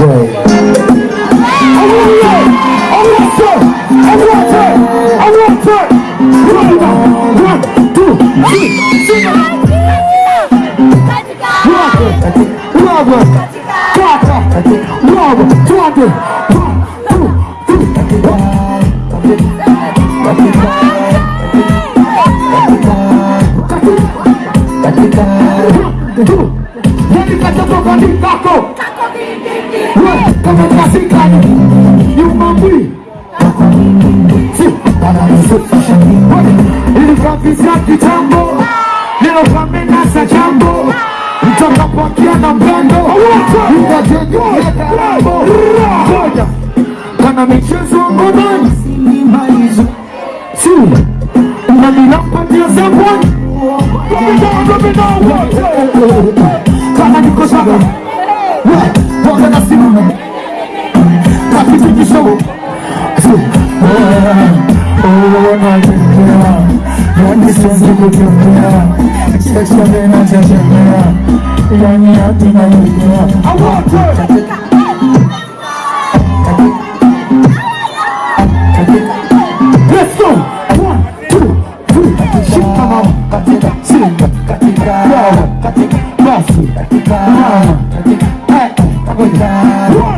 Katika katika katika katika katika Nilikavizia kitambo, nilopamenasa chambo mtakapokia na mpendo utajengeaambo kana michezo ngomani simimalizo si unanilampatia zabwani kama niko Kapitikisho Siwezi kutembea Sasa tena chachemea Yani hatina yukea Awote Let's go! One, two, three Shika mama Katika Singa Katika Katika Katika Katika Katika One, two, three Katika